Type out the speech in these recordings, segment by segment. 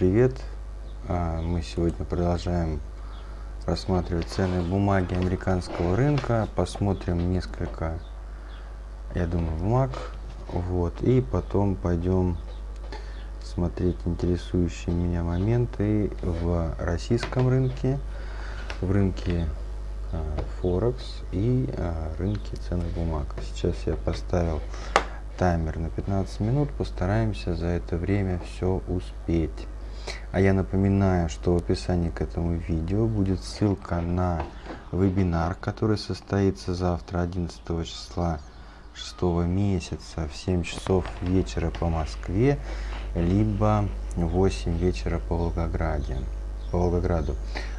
Привет! А, мы сегодня продолжаем рассматривать ценные бумаги американского рынка. Посмотрим несколько, я думаю, бумаг. Вот. И потом пойдем смотреть интересующие меня моменты в российском рынке, в рынке Форекс и а, рынке ценных бумаг. Сейчас я поставил таймер на 15 минут, постараемся за это время все успеть. А я напоминаю, что в описании к этому видео будет ссылка на вебинар, который состоится завтра, 11 числа 6 месяца в 7 часов вечера по Москве, либо 8 вечера по Волгограде. По Волгограду.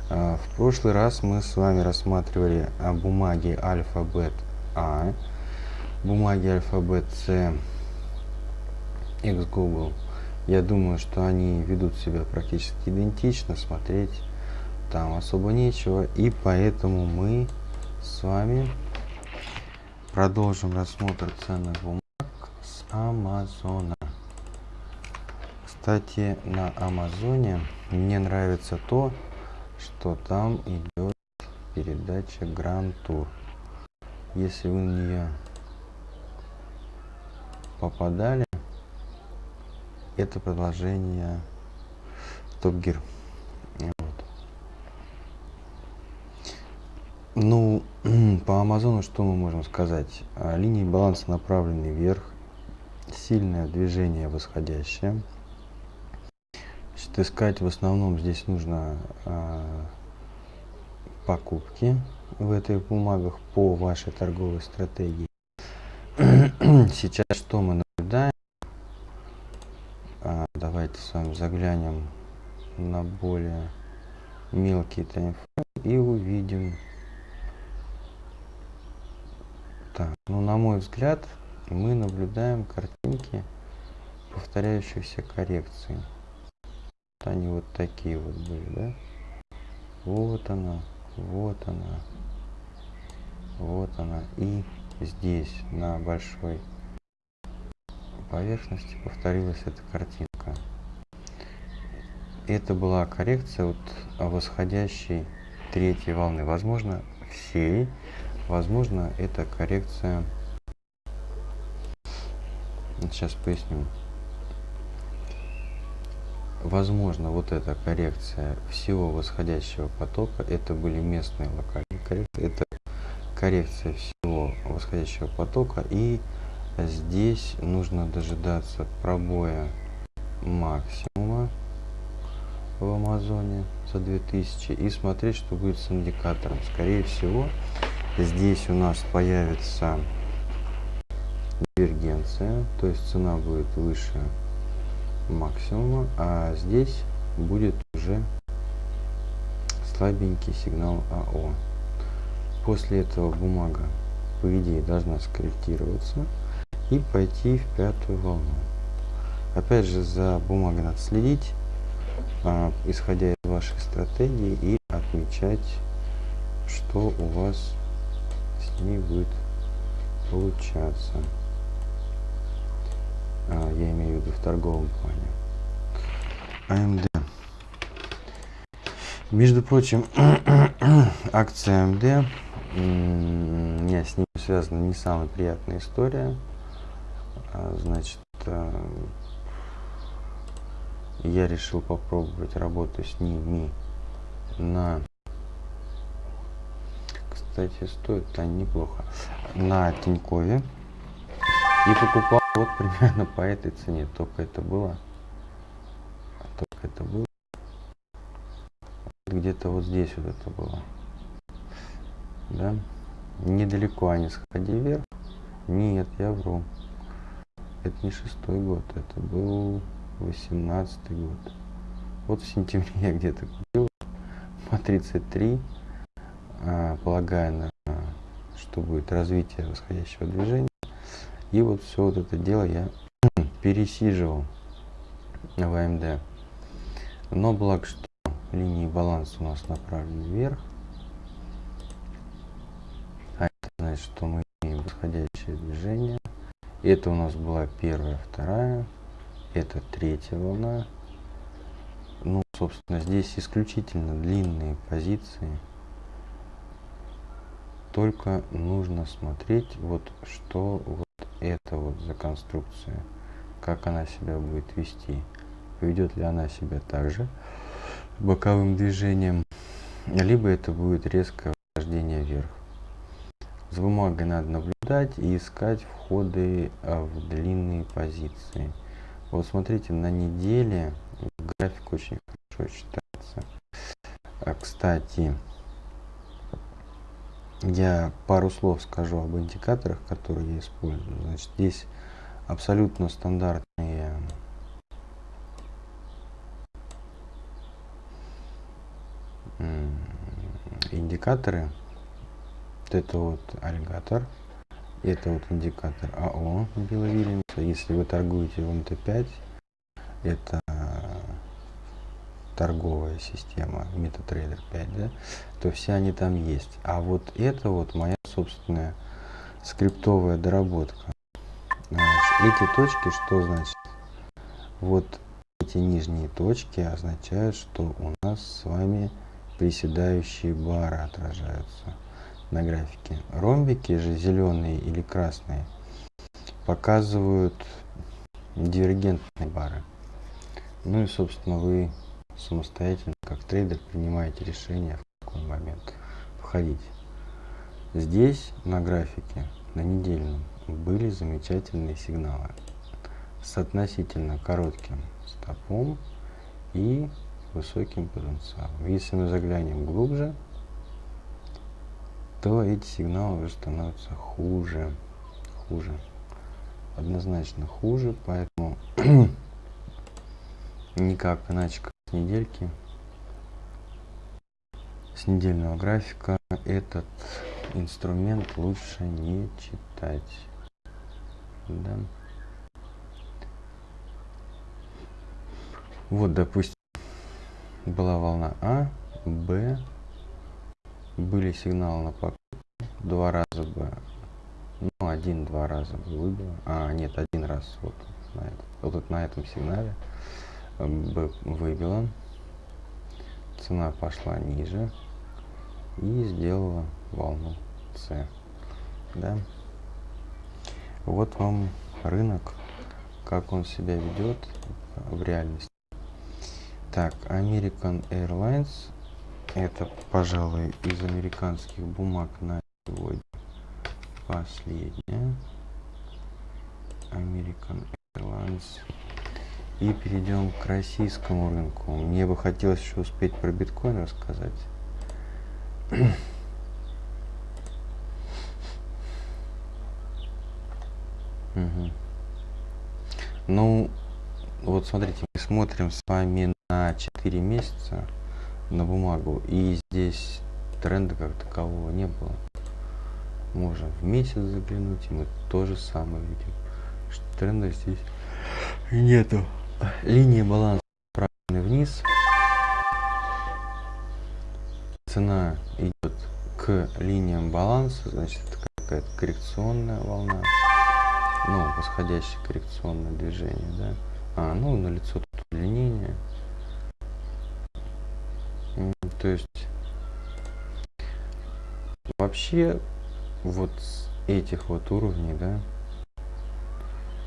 А, в прошлый раз мы с вами рассматривали бумаги алфабет А, бумаги алфабет С, X Google. Я думаю, что они ведут себя практически идентично, смотреть там особо нечего. И поэтому мы с вами продолжим рассмотр ценных бумаг с Амазона. Кстати, на Амазоне мне нравится то, что там идет передача Grand Tour. Если вы на нее попадали, это продолжение Top Gear. Вот. Ну, по Амазону что мы можем сказать? А, линии баланса направлены вверх, сильное движение восходящее. Значит, искать в основном здесь нужно э, покупки в этих бумагах по вашей торговой стратегии. Сейчас что мы наблюдаем? А, давайте с вами заглянем на более мелкий таймфрейм и увидим. Так, ну на мой взгляд, мы наблюдаем картинки повторяющихся коррекций они вот такие вот были, да? Вот она, вот она, вот она. И здесь, на большой поверхности, повторилась эта картинка. Это была коррекция вот восходящей третьей волны. Возможно, всей. Возможно, это коррекция... Сейчас поясню. Возможно, вот эта коррекция всего восходящего потока, это были местные локальные коррекции, это коррекция всего восходящего потока, и здесь нужно дожидаться пробоя максимума в Амазоне за 2000 и смотреть, что будет с индикатором. Скорее всего, здесь у нас появится дивергенция, то есть цена будет выше максимума, а здесь будет уже слабенький сигнал АО. После этого бумага, по идее, должна скорректироваться и пойти в пятую волну. Опять же, за бумагой надо следить, а, исходя из вашей стратегии, и отмечать, что у вас с ней будет получаться а, я имею в виду в торговом плане. AMD. Между прочим, акция AMD, у меня с ним связана не самая приятная история. А, значит, а, я решил попробовать работу с ними на кстати стоит они неплохо на тинькове и покупал вот примерно по этой цене. Только это было. Только это было. Где-то вот здесь вот это было. Да? Недалеко они сходили вверх. Нет, я вру. Это не шестой год, это был восемнадцатый год. Вот в сентябре я где-то купил по 33, а, полагая на что будет развитие восходящего движения. И вот все вот это дело я пересиживал в AMD. Но благо, что линии баланса у нас направлены вверх. А это значит, что мы имеем восходящее движение. Это у нас была первая, вторая. Это третья волна. собственно, здесь исключительно длинные позиции. Только нужно смотреть, вот что вот это вот за конструкция, как она себя будет вести. Поведет ли она себя также боковым движением, либо это будет резкое вхождение вверх. С бумагой надо наблюдать и искать входы а, в длинные позиции. Вот смотрите, на неделе график очень хорошо читается. А, кстати, я пару слов скажу об индикаторах, которые я использую. Значит, здесь абсолютно стандартные индикаторы. Вот это вот аллигатор. Это вот индикатор АО Беловильница. Если вы торгуете в МТ5, это торговая система MetaTrader 5, да, то все они там есть. А вот это вот моя собственная скриптовая доработка. Эти точки, что значит? Вот эти нижние точки означают, что у нас с вами приседающие бары отражаются на графике. Ромбики же зеленые или красные показывают дивергентные бары. Ну и собственно вы самостоятельно, как трейдер, принимаете решение, в какой момент входить. Здесь на графике, на недельном, были замечательные сигналы с относительно коротким стопом и высоким потенциалом. Если мы заглянем глубже, то эти сигналы уже становятся хуже, хуже, однозначно хуже, поэтому никак иначе как с недельки, с недельного графика этот инструмент лучше не читать. Да. Вот, допустим, была волна А, Б, были сигналы на покупку, два раза бы, ну, один-два раза выбило, а, нет, один раз вот на, это, вот на этом сигнале бы выбило, цена пошла ниже и сделала волну С, да. Вот вам рынок, как он себя ведет в реальности. Так, American Airlines. Это, пожалуй, из американских бумаг на сегодня последняя. American Airlines. И перейдем к российскому рынку. Мне бы хотелось еще успеть про биткоин рассказать. угу. Ну, вот смотрите, мы смотрим с вами на 4 месяца на бумагу. И здесь тренда как такового не было. Можно в месяц заглянуть, и мы то же самое видим. Что тренда здесь нету. Линия баланса направлены вниз. Цена идет к линиям баланса, значит это какая-то коррекционная волна. Ну, восходящее коррекционное движение, да. А, ну, на лицо тут удлинение. То есть вообще вот с этих вот уровней, да,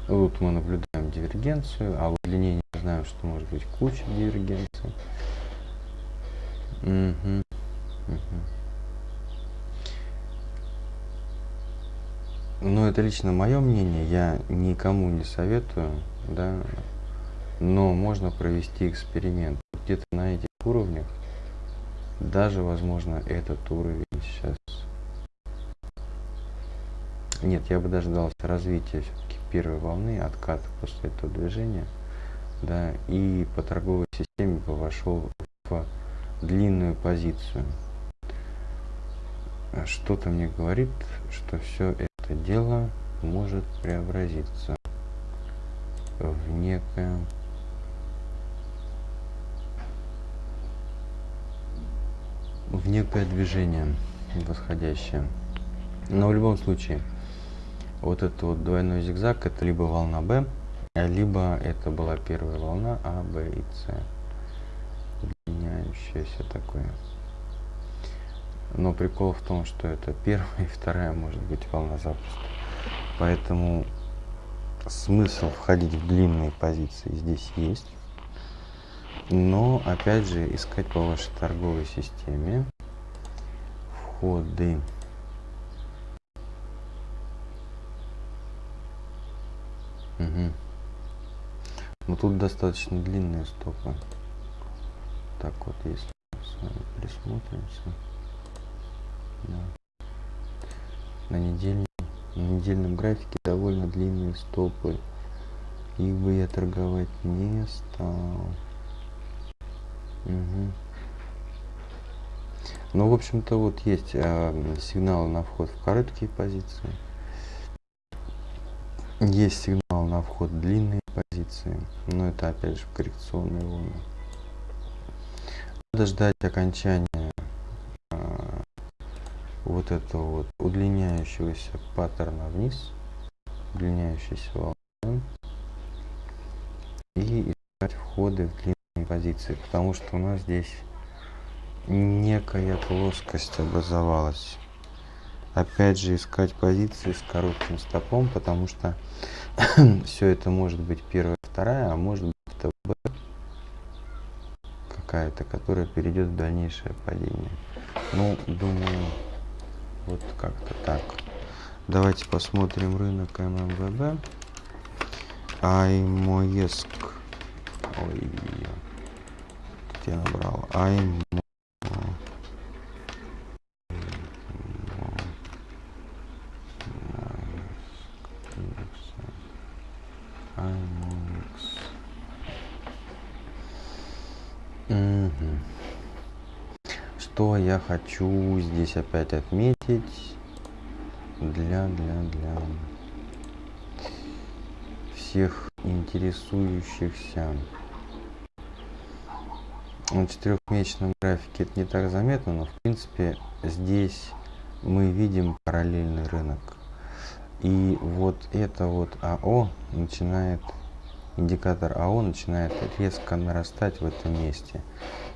вот мы наблюдаем дивергенцию, а удлинение знаем, что может быть куча дивергенций. Угу. Угу. Но это лично мое мнение, я никому не советую, да, но можно провести эксперимент где-то на этих уровнях даже, возможно, этот уровень сейчас... Нет, я бы дождался развития все-таки первой волны, отката после этого движения, да, и по торговой системе бы вошел в длинную позицию. Что-то мне говорит, что все это дело может преобразиться в некое в некое движение восходящее. Но в любом случае, вот этот вот двойной зигзаг, это либо волна B, либо это была первая волна А, Б и С. удлиняющееся такое. Но прикол в том, что это первая и вторая может быть волна запуска. Поэтому смысл входить в длинные позиции здесь есть. Но опять же искать по вашей торговой системе входы. Угу. Ну тут достаточно длинные стопы. Так вот, если с вами присмотримся. Да. На, недельном, на недельном графике довольно длинные стопы. Их бы я торговать не стал. Угу. Ну, в общем-то, вот есть э, сигналы на вход в короткие позиции. Есть сигнал на вход в длинные позиции. Но это опять же коррекционные волны. Надо ждать окончания э, вот этого вот удлиняющегося паттерна вниз. Удлиняющейся волны. И искать входы в длинные позиции. Потому что у нас здесь некая плоскость образовалась. Опять же искать позиции с коротким стопом, потому что все это может быть первая, вторая, а может быть ТБ какая-то, которая перейдет в дальнейшее падение. Ну, думаю, вот как-то так. Давайте посмотрим рынок ММВБ. Аймоеск. Ой, где набрал? Аймо. Что я хочу здесь опять отметить для для для всех интересующихся на четырехмесячном графике это не так заметно, но в принципе здесь мы видим параллельный рынок. И вот это вот АО начинает, индикатор АО начинает резко нарастать в этом месте.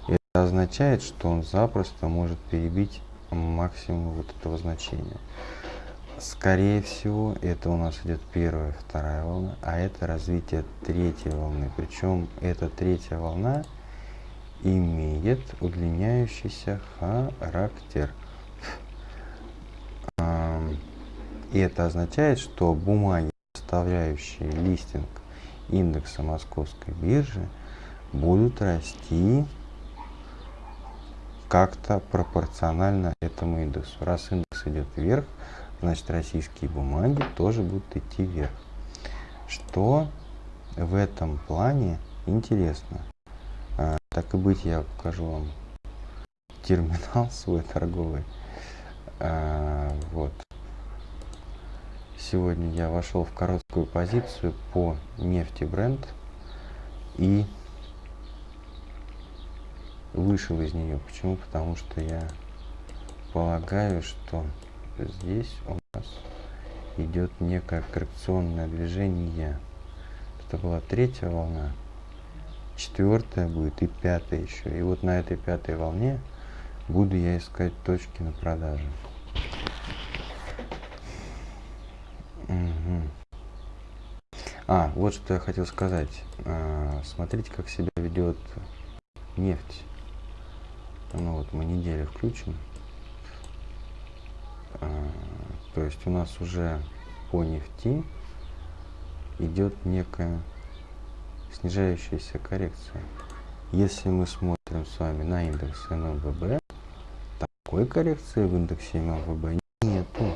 Это означает, что он запросто может перебить максимум вот этого значения. Скорее всего, это у нас идет первая, вторая волна, а это развитие третьей волны. Причем эта третья волна имеет удлиняющийся характер. И это означает, что бумаги, составляющие листинг индекса московской биржи, будут расти как-то пропорционально этому индексу. Раз индекс идет вверх, значит российские бумаги тоже будут идти вверх. Что в этом плане интересно. А, так и быть, я покажу вам терминал свой торговый. А, вот. Сегодня я вошел в короткую позицию по нефти бренд и вышел из нее. Почему? Потому что я полагаю, что здесь у нас идет некое коррекционное движение. Это была третья волна, четвертая будет и пятая еще. И вот на этой пятой волне буду я искать точки на продажу. Угу. А, вот что я хотел сказать. А, смотрите, как себя ведет нефть. Ну вот мы неделю включим. А, то есть у нас уже по нефти идет некая снижающаяся коррекция. Если мы смотрим с вами на индекс ММВБ, такой коррекции в индексе ММВБ нету.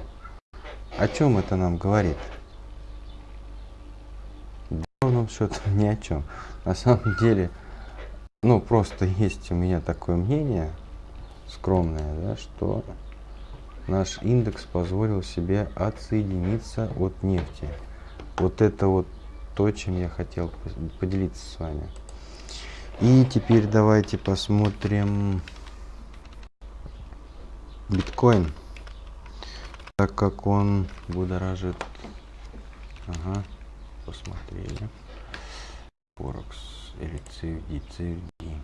О чем это нам говорит? Да, ровным счетом ни о чем. На самом деле, ну, просто есть у меня такое мнение, скромное, да, что наш индекс позволил себе отсоединиться от нефти. Вот это вот то, чем я хотел поделиться с вами. И теперь давайте посмотрим биткоин, так как он будоражит. Ага, посмотрели. Форекс или CFD, CFD.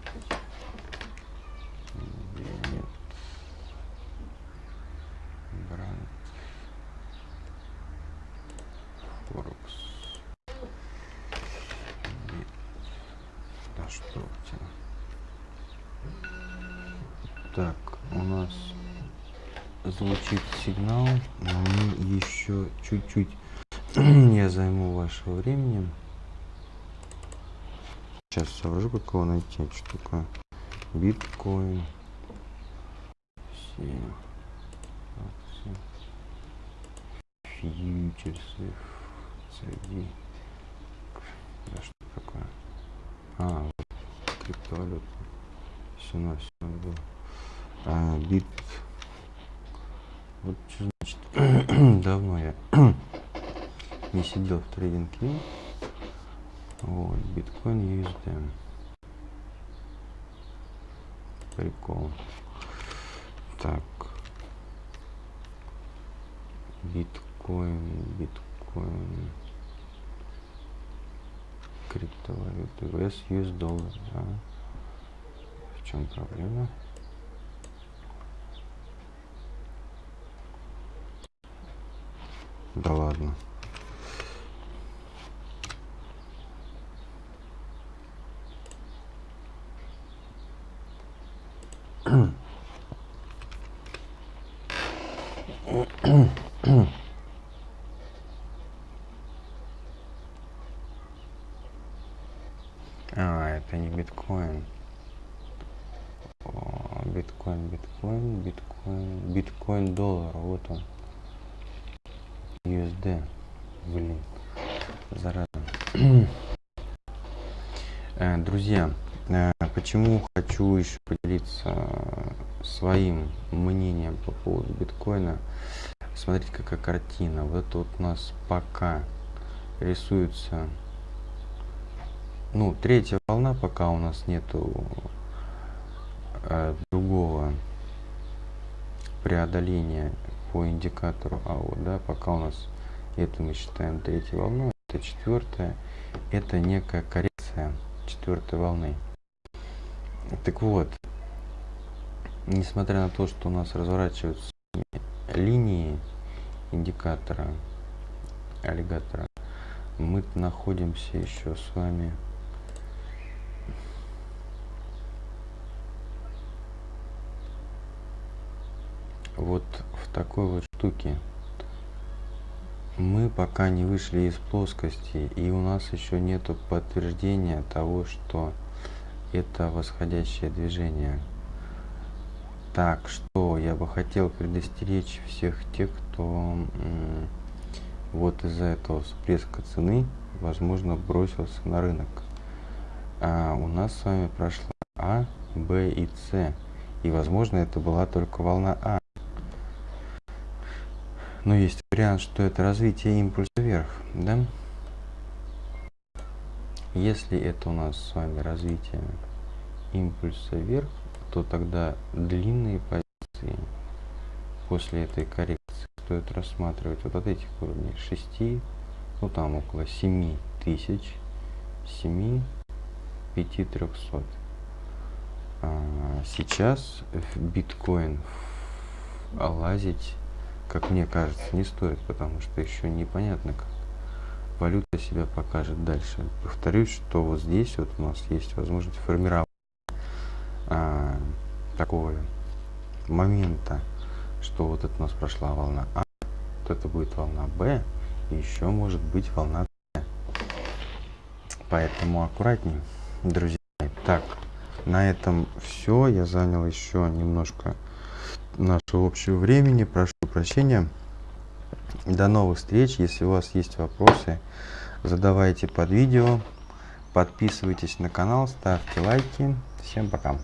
конструкция. Так, у нас звучит сигнал, но мы еще чуть-чуть я займу вашего времени. Сейчас соображу, как его найти. Что такое? Биткоин. Все. Фьючерсы. CD. Да что такое? А, вот вот, криптовалюта. Все на все было. А, бит. Вот что значит. Давно я не сидел в трейдинге. Вот, биткоин USD. Прикол. Так. Биткоин, биткоин. Криптовалюты. US, US доллар, да. В чем проблема? Да ладно. А, это не биткоин. О, биткоин, биткоин, биткоин, биткоин доллар, вот он. USD. Блин, зараза. Э, друзья, э, почему хочу еще поделиться своим мнением по поводу биткоина. Смотрите, какая картина. Вот вот у нас пока рисуется, ну, третья волна, пока у нас нету э, другого преодоления по индикатору АО, да, пока у нас это мы считаем третьей волной, это четвертая, это некая коррекция четвертой волны. Так вот, несмотря на то, что у нас разворачиваются линии индикатора аллигатора, мы находимся еще с вами вот в такой вот штуке. Мы пока не вышли из плоскости, и у нас еще нету подтверждения того, что это восходящее движение. Так что я бы хотел предостеречь всех тех, кто вот из-за этого всплеска цены, возможно, бросился на рынок. А у нас с вами прошла А, Б и С. И, возможно, это была только волна А. Но есть вариант, что это развитие импульса вверх, да? Если это у нас с вами развитие импульса вверх, то тогда длинные позиции после этой коррекции стоит рассматривать вот от этих уровней 6, ну там около 7 тысяч, 7, 5300. А сейчас биткоин лазить, как мне кажется, не стоит, потому что еще непонятно, как валюта себя покажет дальше. Повторюсь, что вот здесь вот у нас есть возможность формировать а, такого момента, что вот это у нас прошла волна А, вот это будет волна Б, и еще может быть волна С. Поэтому аккуратнее, друзья. Так, на этом все. Я занял еще немножко нашего общего времени. Прошу прощения. До новых встреч. Если у вас есть вопросы, задавайте под видео. Подписывайтесь на канал, ставьте лайки. Всем пока.